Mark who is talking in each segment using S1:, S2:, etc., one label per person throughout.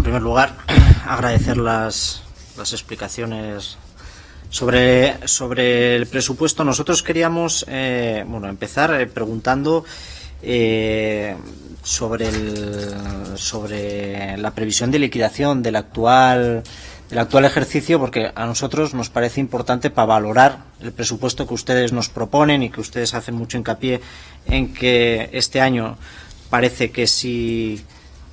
S1: En primer lugar, agradecer las, las explicaciones sobre, sobre el presupuesto. Nosotros queríamos eh, bueno, empezar eh, preguntando eh, sobre, el, sobre la previsión de liquidación del actual el actual ejercicio porque a nosotros nos parece importante para valorar el presupuesto que ustedes nos proponen y que ustedes hacen mucho hincapié en que este año parece que si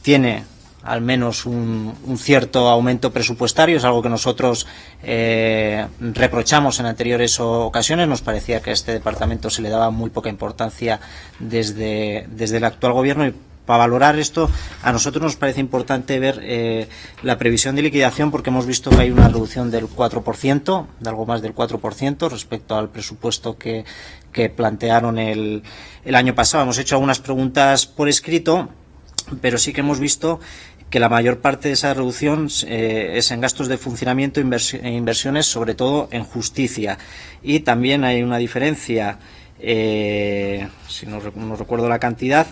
S1: tiene al menos un, un, cierto aumento presupuestario, es algo que nosotros eh, reprochamos en anteriores ocasiones, nos parecía que a este departamento se le daba muy poca importancia desde, desde el actual gobierno. Y para valorar esto, a nosotros nos parece importante ver eh, la previsión de liquidación porque hemos visto que hay una reducción del 4%, de algo más del 4% respecto al presupuesto que, que plantearon el, el año pasado. Hemos hecho algunas preguntas por escrito, pero sí que hemos visto que la mayor parte de esa reducción eh, es en gastos de funcionamiento e inversiones, sobre todo en justicia. Y también hay una diferencia, eh, si no, no, recuerdo la cantidad,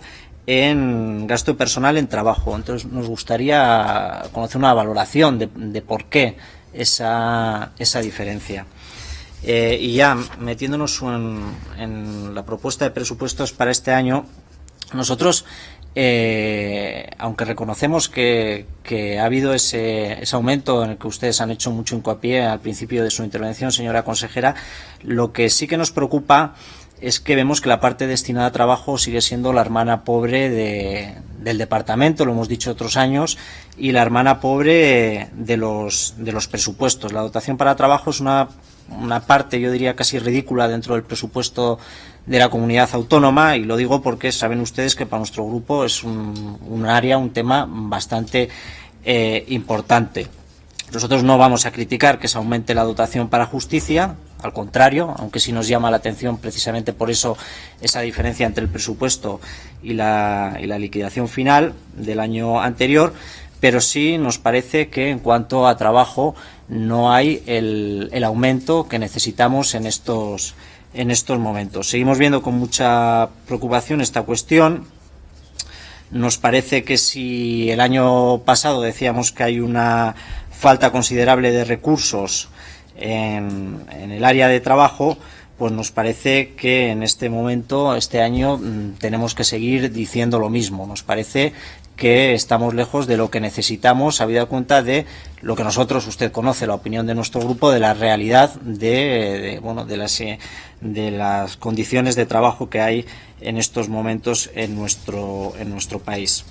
S1: en gasto personal en trabajo. Entonces nos gustaría conocer una valoración de, de por qué esa, esa diferencia. Eh, y ya metiéndonos en, en, la propuesta de presupuestos para este año, nosotros, eh, aunque reconocemos que, ha habido ese, ese aumento en el que ustedes han hecho mucho hincapié al principio de su intervención, señora consejera, lo que sí que nos preocupa es que vemos que la parte destinada a trabajo sigue siendo la hermana pobre de, del departamento, lo hemos dicho otros años, y la hermana pobre de los, de los presupuestos. La dotación para trabajo es una, una parte, yo diría, casi ridícula dentro del presupuesto de la comunidad autónoma, y lo digo porque saben ustedes que para nuestro grupo es un, área, un tema bastante eh, importante. Nosotros no vamos a criticar que se aumente la dotación para justicia, al contrario, aunque sí nos llama la atención precisamente por eso esa diferencia entre el presupuesto y la, y la liquidación final del año anterior, pero sí nos parece que en cuanto a trabajo no hay el, el aumento que necesitamos en estos, en estos momentos. Seguimos viendo con mucha preocupación esta cuestión. Nos parece que si el año pasado decíamos que hay una falta considerable de recursos en, el área de trabajo, pues nos parece que en este momento, este año, tenemos que seguir diciendo lo mismo. Nos parece que estamos lejos de lo que necesitamos, habida cuenta de lo que nosotros, usted conoce, la opinión de nuestro grupo, de la realidad de, de bueno, de las, de las condiciones de trabajo que hay en estos momentos en nuestro, en nuestro país.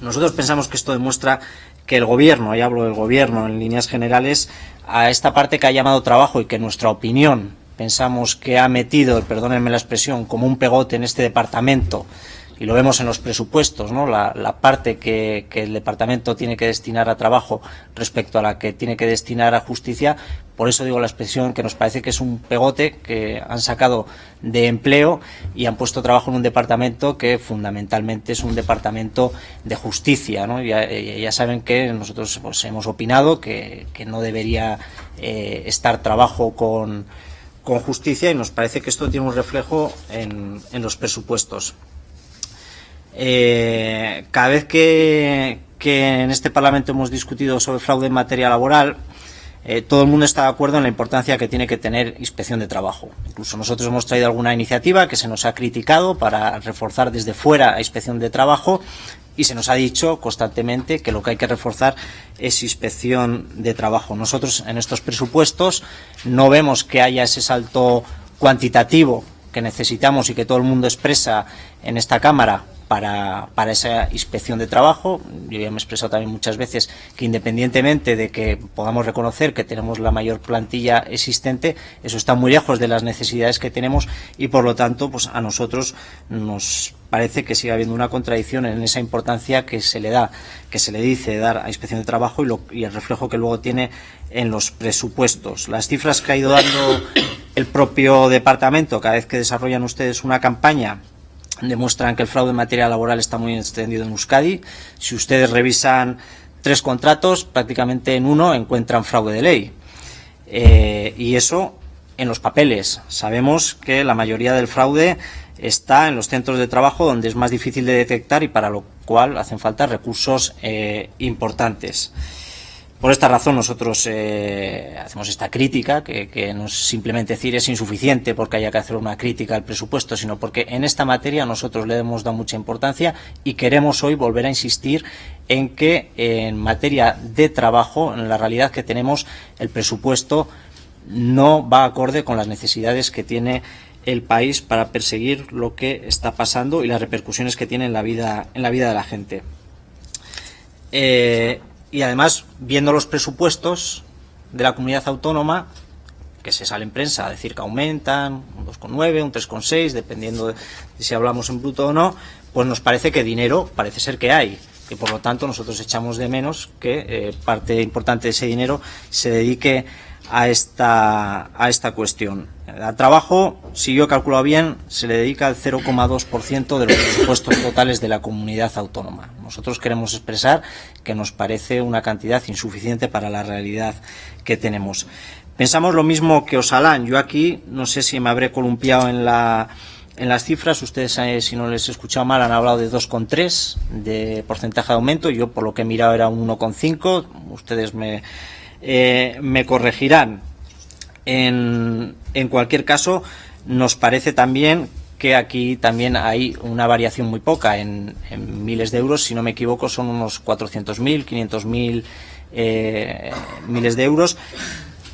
S1: Nosotros pensamos que esto demuestra que el gobierno, y hablo del gobierno en líneas generales, a esta parte que ha llamado trabajo y que nuestra opinión pensamos que ha metido, perdónenme la expresión, como un pegote en este departamento, y lo vemos en los presupuestos, la, parte que, el departamento tiene que destinar a trabajo respecto a la que tiene que destinar a justicia. Por eso digo la expresión que nos parece que es un pegote que han sacado de empleo y han puesto trabajo en un departamento que fundamentalmente es un departamento de justicia. ¿no? Ya, saben que nosotros pues, hemos opinado que, no debería eh, estar trabajo con, justicia y nos parece que esto tiene un reflejo en los presupuestos. Eh, cada vez que, en este Parlamento hemos discutido sobre fraude en materia laboral, eh, todo el mundo está de acuerdo en la importancia que tiene que tener inspección de trabajo. Incluso nosotros hemos traído alguna iniciativa que se nos ha criticado para reforzar desde fuera a inspección de trabajo y se nos ha dicho constantemente que lo que hay que reforzar es inspección de trabajo. Nosotros en estos presupuestos no vemos que haya ese salto cuantitativo que necesitamos y que todo el mundo expresa en esta Cámara para, para, esa inspección de trabajo. Yo ya me he expresado también muchas veces que independientemente de que podamos reconocer que tenemos la mayor plantilla existente, eso está muy lejos de las necesidades que tenemos y por lo tanto pues a nosotros nos parece que sigue habiendo una contradicción en esa importancia que se le da, que se le dice dar a inspección de trabajo y, lo, y el reflejo que luego tiene en los presupuestos. Las cifras que ha ido dando el propio departamento cada vez que desarrollan ustedes una campaña demuestran que el fraude en materia laboral está muy extendido en Euskadi. Si ustedes revisan tres contratos, prácticamente en uno encuentran fraude de ley. Eh, y eso en los papeles. Sabemos que la mayoría del fraude está en los centros de trabajo donde es más difícil de detectar y para lo cual hacen falta recursos eh, importantes. Por esta razón nosotros eh, hacemos esta crítica, que, no es simplemente decir es insuficiente porque haya que hacer una crítica al presupuesto, sino porque en esta materia nosotros le hemos dado mucha importancia y queremos hoy volver a insistir en que en materia de trabajo, en la realidad que tenemos, el presupuesto no va acorde con las necesidades que tiene el país para perseguir lo que está pasando y las repercusiones que tiene en la vida, en la vida de la gente. Eh, y además, viendo los presupuestos de la comunidad autónoma, que se sale en prensa a decir que aumentan, un 2,9, un 3,6, dependiendo de si hablamos en bruto o no, pues nos parece que dinero parece ser que hay. Y por lo tanto nosotros echamos de menos que eh, parte importante de ese dinero se dedique a esta, a esta cuestión. Al trabajo, si yo he calculado bien, se le dedica el 0,2% de los presupuestos totales de la comunidad autónoma. Nosotros queremos expresar que nos parece una cantidad insuficiente para la realidad que tenemos. Pensamos lo mismo que Osalán. Yo aquí, no sé si me habré columpiado en la, en las cifras, ustedes, eh, si no les he escuchado mal, han hablado de 2,3 de porcentaje de aumento. Yo, por lo que he mirado, era un 1,5. Ustedes me, eh, me corregirán. En, cualquier caso, nos parece también que aquí también hay una variación muy poca en, miles de euros, si no me equivoco son unos 400.000, 500.000 eh, miles de euros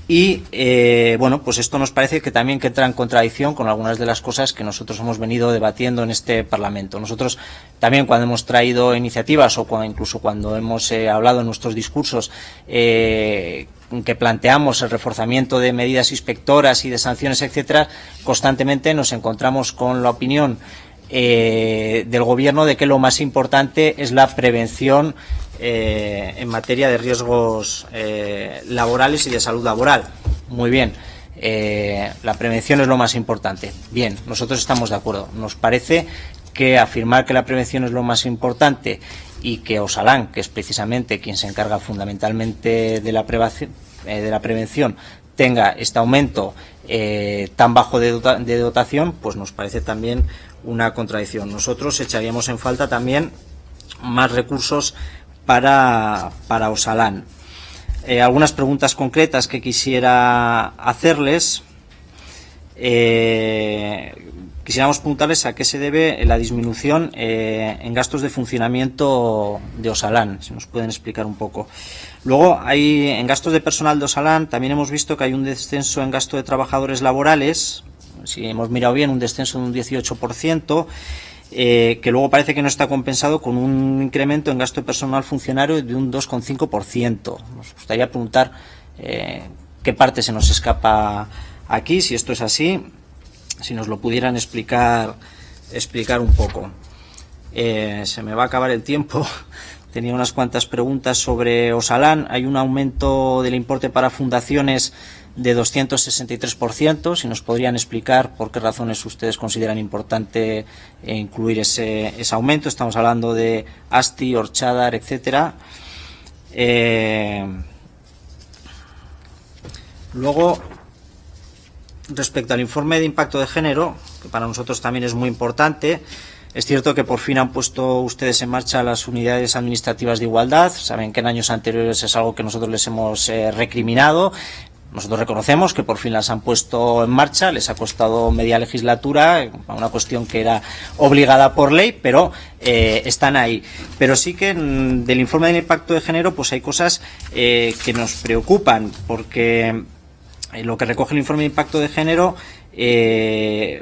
S1: y eh, bueno, pues esto nos parece que también que entra en contradicción con algunas de las cosas que nosotros hemos venido debatiendo en este Parlamento. Nosotros también cuando hemos traído iniciativas o incluso cuando hemos eh, hablado en nuestros discursos eh, que planteamos el reforzamiento de medidas inspectoras y de sanciones, etcétera, constantemente nos encontramos con la opinión del Gobierno de que lo más importante es la prevención eh, en materia de riesgos eh, laborales y de salud laboral. Muy bien. Eh, la prevención es lo más importante. Bien, nosotros estamos de acuerdo. Nos parece que afirmar que la prevención es lo más importante y que Osalán, que es precisamente quien se encarga fundamentalmente de la, de la prevención, tenga este aumento tan bajo de, de, dotación, pues nos parece también una contradicción. Nosotros echaríamos en falta también más recursos para, para Osalán. Eh, algunas preguntas concretas que quisiera hacerles. Eh, quisiéramos preguntarles a qué se debe la disminución eh, en gastos de funcionamiento de Osalán, si nos pueden explicar un poco. Luego, hay en gastos de personal de Osalán, también hemos visto que hay un descenso en gasto de trabajadores laborales, si hemos mirado bien, un descenso de un 18%, eh, que luego parece que no está compensado con un incremento en gasto personal funcionario de un 2,5%. Nos gustaría preguntar eh, qué parte se nos escapa aquí, si esto es así, si nos lo pudieran explicar, explicar un poco. Eh, se me va a acabar el tiempo. Tenía unas cuantas preguntas sobre Osalán. Hay un aumento del importe para fundaciones de 263%. Si nos podrían explicar por qué razones ustedes consideran importante incluir ese, ese aumento. Estamos hablando de ASTI, Orchadar, etcétera. Eh, luego, respecto al informe de impacto de género, que para nosotros también es muy importante, es cierto que por fin han puesto ustedes en marcha las unidades administrativas de igualdad. Saben que en años anteriores es algo que nosotros les hemos eh, recriminado. Nosotros reconocemos que por fin las han puesto en marcha, les ha costado media legislatura, una cuestión que era obligada por ley, pero eh, están ahí. Pero sí que mm, del informe del impacto de género pues hay cosas eh, que nos preocupan, porque lo que recoge el informe de impacto de género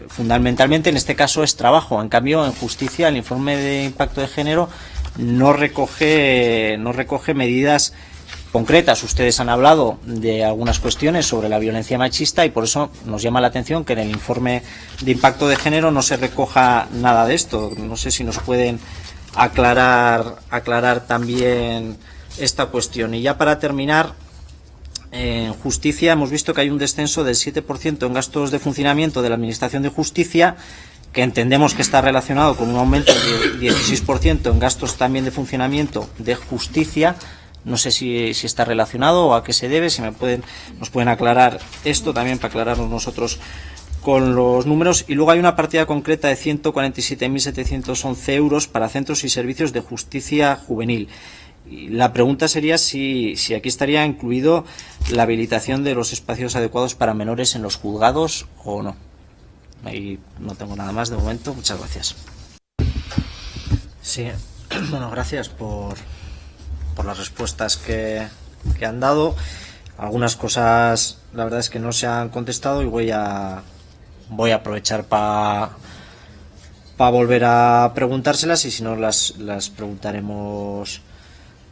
S1: fundamentalmente en este caso es trabajo. En cambio, en justicia el informe de impacto de género no recoge, no recoge medidas concretas. Ustedes han hablado de algunas cuestiones sobre la violencia machista y por eso nos llama la atención que en el informe de impacto de género no se recoja nada de esto. No sé si nos pueden aclarar, aclarar también esta cuestión. Y ya para terminar, en justicia hemos visto que hay un descenso del 7% en gastos de funcionamiento de la Administración de Justicia que entendemos que está relacionado con un aumento del 16% en gastos también de funcionamiento de justicia, No sé si, si, está relacionado o a qué se debe, si me pueden, nos pueden aclarar esto también para aclararnos nosotros con los números. Y luego hay una partida concreta de 147.711 euros para centros y servicios de justicia juvenil. La pregunta sería si, si aquí estaría incluido la habilitación de los espacios adecuados para menores en los juzgados o no. Ahí no tengo nada más de momento. Muchas gracias. Sí, bueno, gracias por, por las respuestas que, que han dado. Algunas cosas, la verdad es que no se han contestado y voy a, voy a aprovechar para pa volver a preguntárselas y si no las, las preguntaremos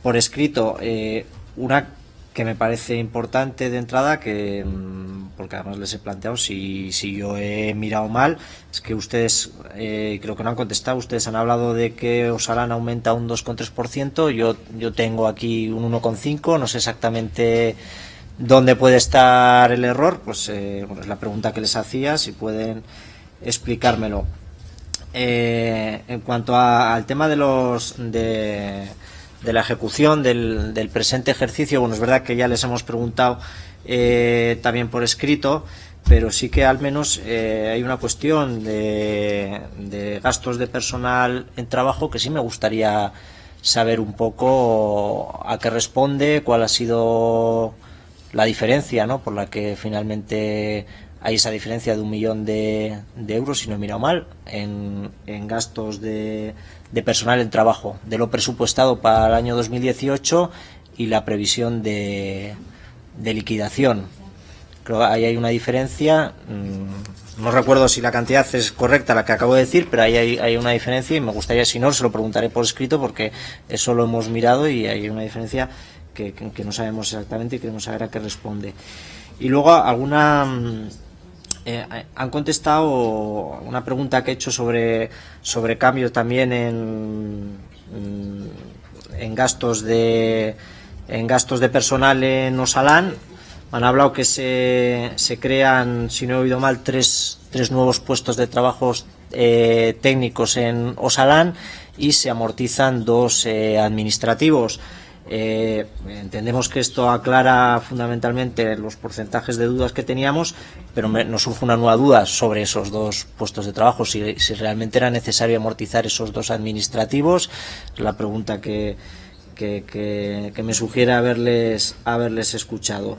S1: por escrito. Eh, una que me parece importante de entrada, que mm, porque además les he planteado si, si yo he mirado mal, es que ustedes, eh, creo que no han contestado, ustedes han hablado de que Osalan aumenta un 2,3%, yo, yo tengo aquí un 1,5%, no sé exactamente dónde puede estar el error, pues eh, bueno, es la pregunta que les hacía, si pueden explicármelo. Eh, en cuanto a, al tema de los de de la ejecución del, del, presente ejercicio. Bueno, es verdad que ya les hemos preguntado eh, también por escrito, pero sí que al menos eh, hay una cuestión de, de, gastos de personal en trabajo que sí me gustaría saber un poco a qué responde, cuál ha sido la diferencia ¿no? por la que finalmente hay esa diferencia de un millón de, de euros, si no he mirado mal, en, gastos de, de personal en trabajo, de lo presupuestado para el año 2018 y la previsión de, de liquidación. Creo ahí hay una diferencia. Mm, no recuerdo si la cantidad es correcta la que acabo de decir, pero ahí hay, hay, una diferencia y me gustaría, si no, se lo preguntaré por escrito porque eso lo hemos mirado y hay una diferencia que no sabemos exactamente y queremos saber a qué responde. Y luego alguna mm, eh, han contestado una pregunta que he hecho sobre, sobre cambios también en, en gastos de en gastos de personal en Osalán. Han hablado que se, se crean, si no he oído mal, tres, tres nuevos puestos de trabajo eh, técnicos en Osalán y se amortizan dos eh, administrativos. Eh, entendemos que esto aclara fundamentalmente los porcentajes de dudas que teníamos, pero nos surge una nueva duda sobre esos dos puestos de trabajo, si, realmente era necesario amortizar esos dos administrativos. La pregunta que me sugiere haberles, haberles escuchado.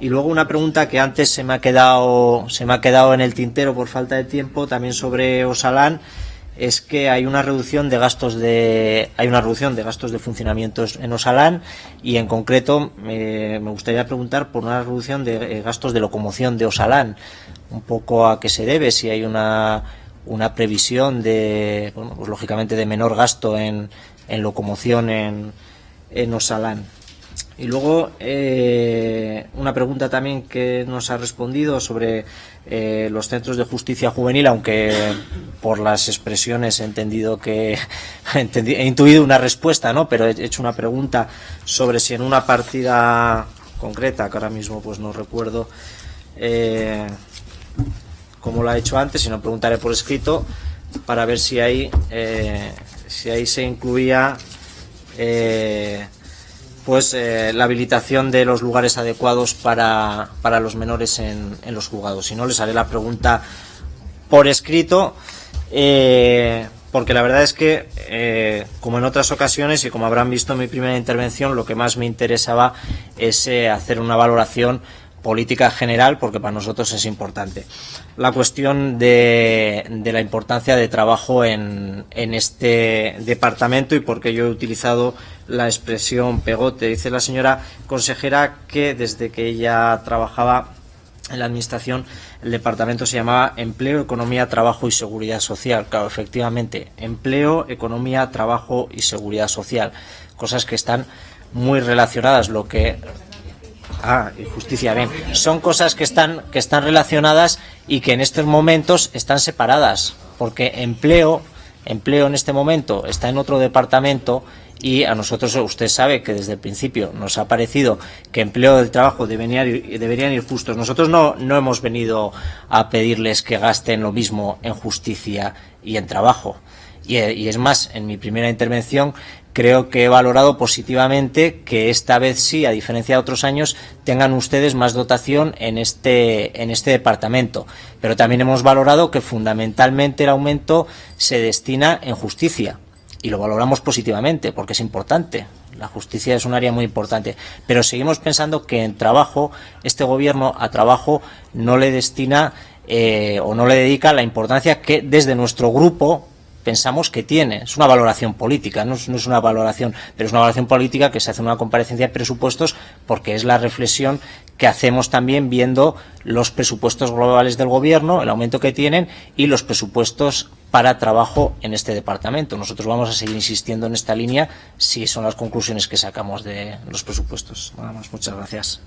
S1: Y luego una pregunta que antes se me ha quedado, se me ha quedado en el tintero por falta de tiempo, también sobre Osalán es que hay una reducción de gastos de hay una reducción de gastos de funcionamiento en Osalán y en concreto eh, me gustaría preguntar por una reducción de eh, gastos de locomoción de Osalán un poco a qué se debe si hay una una previsión de bueno, pues lógicamente de menor gasto en, en locomoción en, en Osalán y luego eh, una pregunta también que nos ha respondido sobre eh, los centros de justicia juvenil, aunque por las expresiones he entendido que he intuido una respuesta, ¿no? Pero he hecho una pregunta sobre si en una partida concreta, que ahora mismo pues no recuerdo eh, cómo lo ha hecho antes, sino preguntaré por escrito para ver si ahí si ahí se incluía pues eh, la habilitación de los lugares adecuados para, para los menores en, los juzgados. Si no, les haré la pregunta por escrito, eh, porque la verdad es que, eh, como en otras ocasiones y como habrán visto en mi primera intervención, lo que más me interesaba es hacer una valoración política general porque para nosotros es importante. La cuestión de, de la importancia de trabajo en, en, este departamento y porque yo he utilizado la expresión pegote. Dice la señora consejera que desde que ella trabajaba en la administración el departamento se llamaba Empleo, Economía, Trabajo y Seguridad Social. Claro, efectivamente, empleo, economía, trabajo y seguridad social. Cosas que están muy relacionadas. Lo que Ah, y justicia, bien. Son cosas que están, que están relacionadas y que en estos momentos están separadas, porque empleo, empleo en este momento está en otro departamento y a nosotros usted sabe que desde el principio nos ha parecido que empleo del trabajo deberían ir, deberían ir justos. Nosotros no, no hemos venido a pedirles que gasten lo mismo en justicia y en trabajo. Y, y, es más, en mi primera intervención creo que he valorado positivamente que esta vez sí, a diferencia de otros años, tengan ustedes más dotación en este, en este departamento. Pero también hemos valorado que fundamentalmente el aumento se destina en justicia. Y lo valoramos positivamente porque es importante. La justicia es un área muy importante. Pero seguimos pensando que en trabajo, este gobierno a trabajo no le destina eh, o no le dedica la importancia que desde nuestro grupo pensamos que tiene. Es una valoración política, no es, no es, una valoración, pero es una valoración política que se hace en una comparecencia de presupuestos porque es la reflexión que hacemos también viendo los presupuestos globales del Gobierno, el aumento que tienen y los presupuestos para trabajo en este departamento. Nosotros vamos a seguir insistiendo en esta línea si son las conclusiones que sacamos de los presupuestos. Nada más. Muchas gracias.